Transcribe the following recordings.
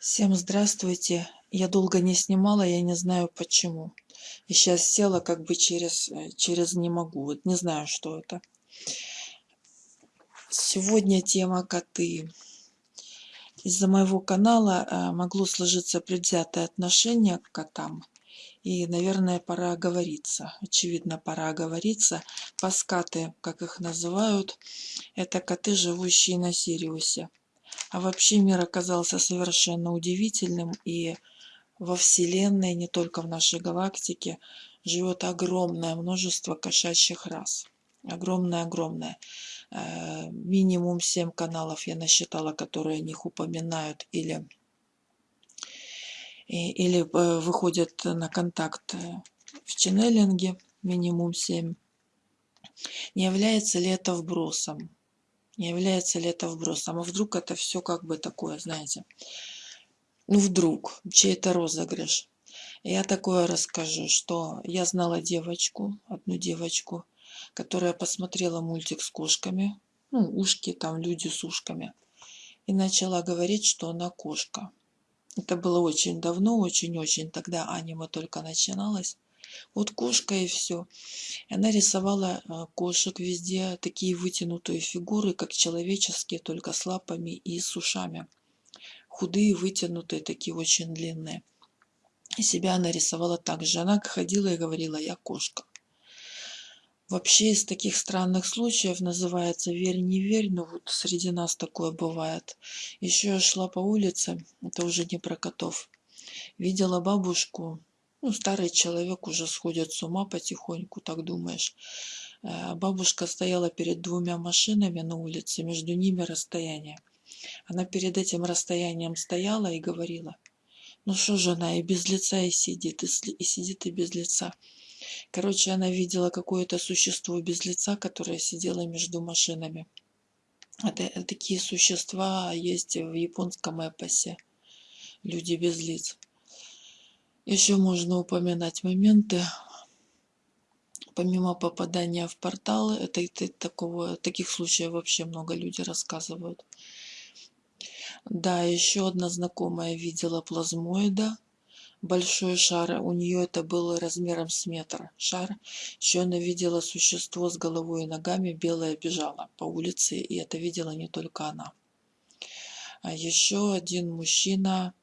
Всем здравствуйте. Я долго не снимала, я не знаю почему. И сейчас села как бы через, э, через не могу. Вот не знаю, что это. Сегодня тема коты. Из-за моего канала э, могло сложиться предвзятое отношение к котам. И, наверное, пора оговориться. Очевидно, пора оговориться. Паскаты, как их называют, это коты, живущие на Сириусе. А вообще мир оказался совершенно удивительным, и во Вселенной, не только в нашей галактике, живет огромное множество кошачьих рас. Огромное-огромное. Э, минимум 7 каналов я насчитала, которые о них упоминают или, или э, выходят на контакт э, в ченнелинге. Минимум 7. Не является ли это вбросом? Не является ли это вбросом? А вдруг это все как бы такое, знаете, ну вдруг, чей-то розыгрыш. Я такое расскажу, что я знала девочку, одну девочку, которая посмотрела мультик с кошками, ну, ушки, там люди с ушками, и начала говорить, что она кошка. Это было очень давно, очень-очень, тогда аниме только начиналось. Вот кошка и все. Она рисовала а, кошек везде, такие вытянутые фигуры, как человеческие, только с лапами и с ушами. Худые, вытянутые, такие очень длинные. И себя она рисовала так же. Она ходила и говорила, я кошка. Вообще из таких странных случаев называется «верь, не верь», но вот среди нас такое бывает. Еще я шла по улице, это уже не про котов, видела бабушку, ну, старый человек уже сходит с ума потихоньку, так думаешь. Э, бабушка стояла перед двумя машинами на улице, между ними расстояние. Она перед этим расстоянием стояла и говорила, ну что же она и без лица и сидит, и, сидит и без лица. Короче, она видела какое-то существо без лица, которое сидело между машинами. Это, такие существа есть в японском эпосе. Люди без лиц. Еще можно упоминать моменты, помимо попадания в порталы, это, это такого, таких случаев вообще много людей рассказывают. Да, еще одна знакомая видела плазмоида, большой шар, у нее это было размером с метр шар. Еще она видела существо с головой и ногами, белое бежало по улице, и это видела не только она. А еще один мужчина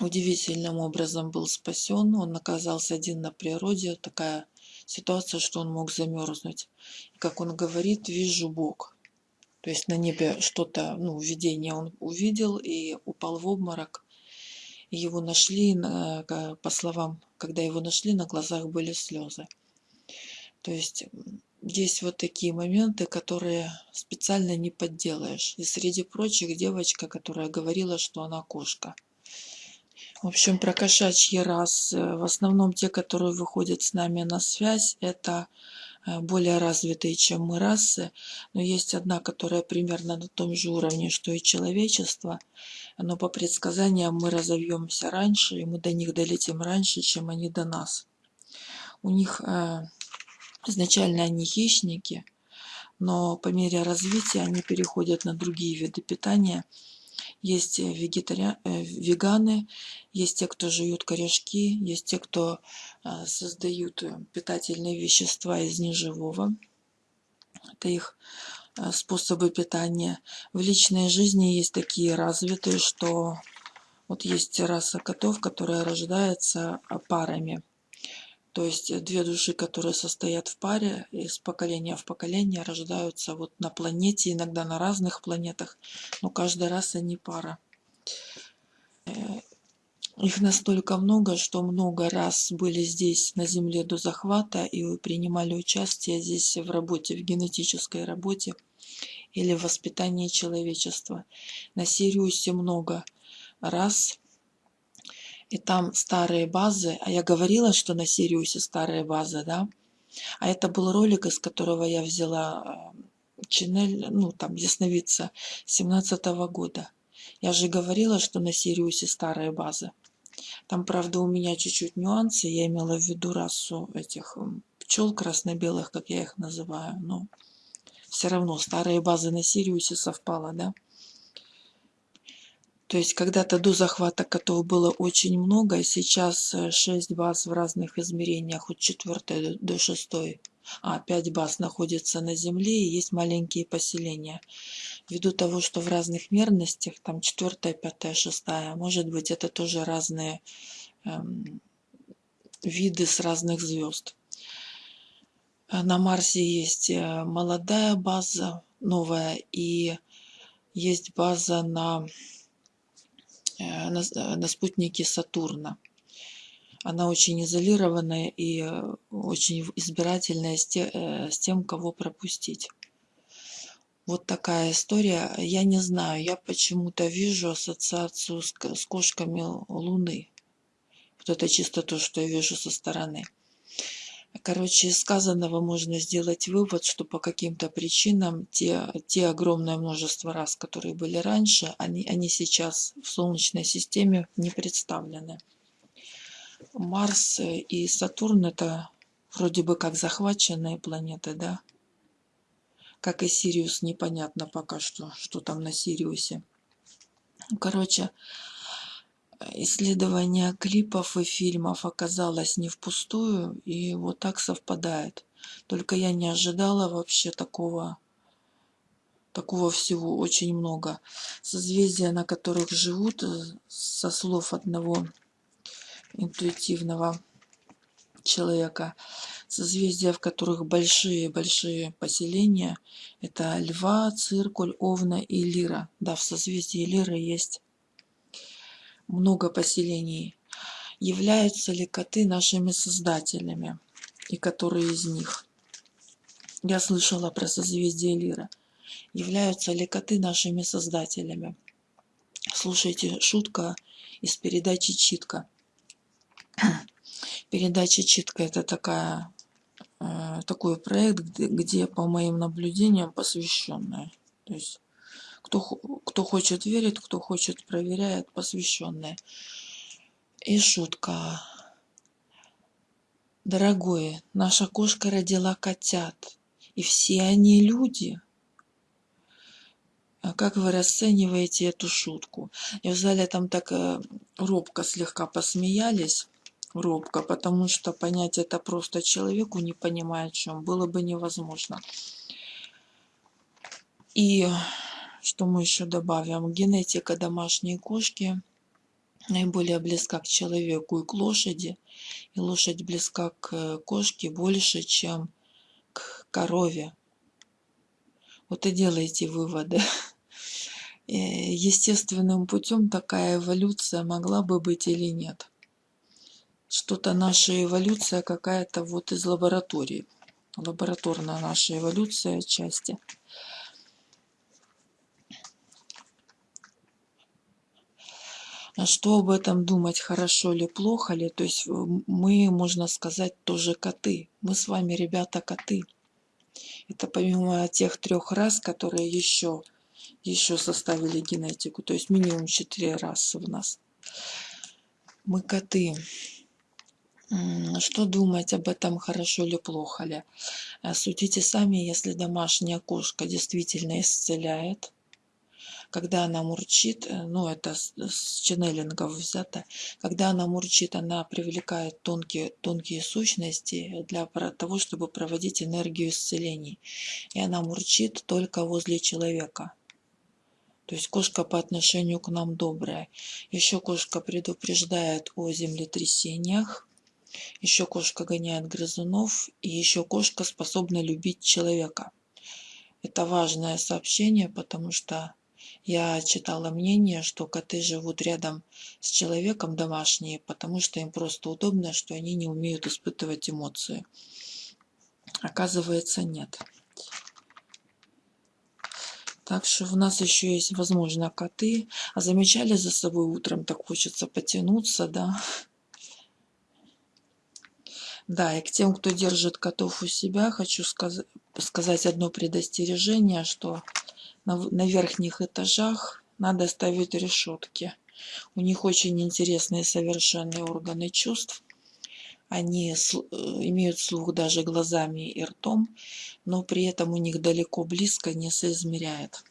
удивительным образом был спасен. Он оказался один на природе. Такая ситуация, что он мог замерзнуть. И как он говорит, вижу Бог. То есть на небе что-то, ну, видение он увидел и упал в обморок. И его нашли, по словам, когда его нашли, на глазах были слезы. То есть есть вот такие моменты, которые специально не подделаешь. И среди прочих девочка, которая говорила, что она кошка. В общем, про кошачьи расы. В основном те, которые выходят с нами на связь, это э, более развитые, чем мы расы. Но есть одна, которая примерно на том же уровне, что и человечество. Но по предсказаниям мы разовьемся раньше, и мы до них долетим раньше, чем они до нас. У них э, изначально они хищники, но по мере развития они переходят на другие виды питания – есть вегетари... Э, веганы, есть те, кто жуют корешки, есть те, кто э, создают э, питательные вещества из неживого. Это их способы питания. В личной жизни есть такие развитые, что вот есть раса котов, которая рождается парами. То есть две души, которые состоят в паре, из поколения в поколение рождаются вот на планете, иногда на разных планетах, но каждый раз они пара. Э, их настолько много, что много раз были здесь на Земле до захвата и принимали участие здесь в работе, в генетической работе или в воспитании человечества. На Сириусе много раз и там старые базы, а я говорила, что на Сириусе старые базы, да, а это был ролик, из которого я взяла э, Ченель, ну там ясновидца 17 -го года. Я же говорила, что на Сириусе старые базы. Там, правда, у меня чуть-чуть нюансы. Я имела в виду расу этих пчел красно-белых, как я их называю. Но все равно старые базы на Сириусе совпало, да? То есть когда-то до захвата котов было очень много, сейчас 6 баз в разных измерениях, от 4 до 6, а 5 баз находятся на Земле и есть маленькие поселения. Ввиду того, что в разных мерностях, там 4, 5, 6, может быть это тоже разные эм, виды с разных звезд. На Марсе есть э, молодая база, новая, и есть база на, э, на, на спутнике Сатурна. Она очень изолированная и э, очень избирательная с, те, с тем, кого пропустить. Вот такая история. Я не знаю, я почему-то вижу ассоциацию с, с кошками Луны. Вот это чисто то, что я вижу со стороны. Короче, из сказанного можно сделать вывод, что по каким-то причинам те, те огромное множество раз, которые были раньше, они, они сейчас в Солнечной системе не представлены. Марс и Сатурн это вроде бы как захваченные планеты, да? Как и Сириус, непонятно пока что, что там на Сириусе. Короче, исследование клипов и фильмов оказалось не впустую, и вот так совпадает. Только я не ожидала вообще такого, такого всего очень много. Созвездия, на которых живут, э, со слов одного интуитивного человека, созвездия, в которых большие-большие поселения, это Льва, Циркуль, Овна и Лира. Да, в созвездии Лиры есть много поселений. Являются ли коты нашими создателями? И которые из них? Я слышала про созвездие Лира. Являются ли коты нашими создателями? Слушайте, шутка из передачи «Читка». Передача «Читка» — это такая, э, такой проект, где, где, по моим наблюдениям, посвященная. То есть кто, кто хочет верит, кто хочет проверяет, посвященные. И шутка. Дорогой, наша кошка родила котят, и все они люди. А как вы расцениваете эту шутку? И в зале там так э, робко слегка посмеялись, робко, потому что понять это просто человеку, не понимая о чем, было бы невозможно. И что мы еще добавим? Генетика домашней кошки наиболее близка к человеку и к лошади. И лошадь близка к э, кошке больше, чем к корове. Вот и делайте выводы. Э, естественным путем такая эволюция могла бы быть или нет. Что-то наша эволюция какая-то вот из лаборатории. Лабораторная наша эволюция отчасти. Что об этом думать, хорошо ли, плохо ли. То есть э, мы, можно сказать, тоже коты. Мы с вами, ребята, коты. Это помимо тех трех раз, которые еще, еще составили генетику. То есть минимум четыре расы в нас. Мы коты. Что думать об этом, хорошо ли, плохо ли? Э, судите сами, если домашняя кошка действительно исцеляет, когда она мурчит, э, ну это с, ченнелингов взято, когда она мурчит, она привлекает тонкие, тонкие сущности для того, чтобы проводить энергию исцелений. И она мурчит только возле человека. То есть кошка по отношению к нам добрая. Еще кошка предупреждает о землетрясениях. Еще кошка гоняет грызунов. И еще кошка способна любить человека. Это важное сообщение, потому что я читала мнение, что коты живут рядом с человеком домашние, потому что им просто удобно, что они не умеют испытывать эмоции. Оказывается, нет. Так что у нас еще есть, возможно, коты. А замечали за собой утром, так хочется потянуться, да? Да, и к тем, кто держит котов у себя, хочу сказ сказать одно предостережение, что на, верхних этажах надо ставить решетки. У них очень интересные совершенные органы чувств. Они э, имеют слух даже глазами и ртом, но при этом у них далеко близко не соизмеряет.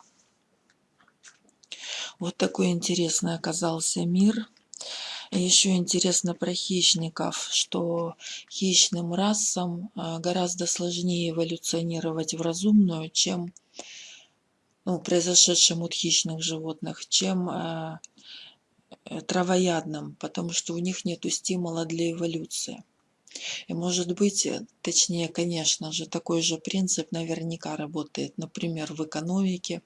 Вот такой интересный оказался мир. Еще интересно про хищников, что хищным расам а, гораздо сложнее эволюционировать в разумную, чем ну, произошедшим от хищных животных, чем э, травоядным, потому что у них нет стимула для эволюции. И может быть, э, точнее, конечно же, такой же принцип наверняка работает, например, в экономике.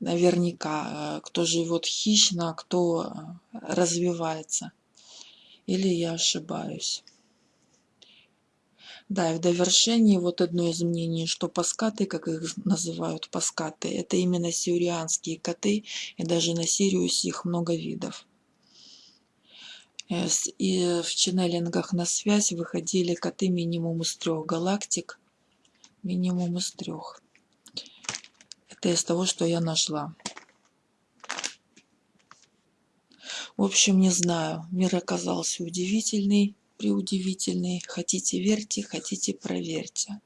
Наверняка, э, кто живет хищно, кто э, развивается. Или я ошибаюсь. Да, и в довершении вот одно из мнений, что паскаты, как их называют паскаты, это именно сиурианские коты, и даже на Сириусе их много видов. Э, и в ченнелингах на связь выходили коты минимум из трех галактик. Минимум из трех. Это из того, что я нашла. В общем, не знаю. Мир оказался удивительный, преудивительный. Хотите верьте, хотите проверьте.